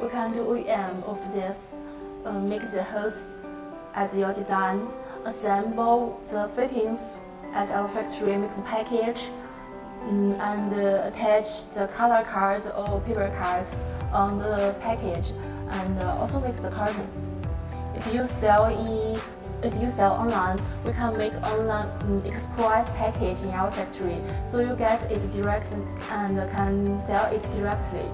we can do OEM of this, uh, make the hose as your design, assemble the fittings at our factory, make the package, um, and uh, attach the color cards or paper cards on the package, and uh, also make the carton. If you sell in if you sell online, we can make online mm, um, express package in our factory, so you get it direct and can sell it directly.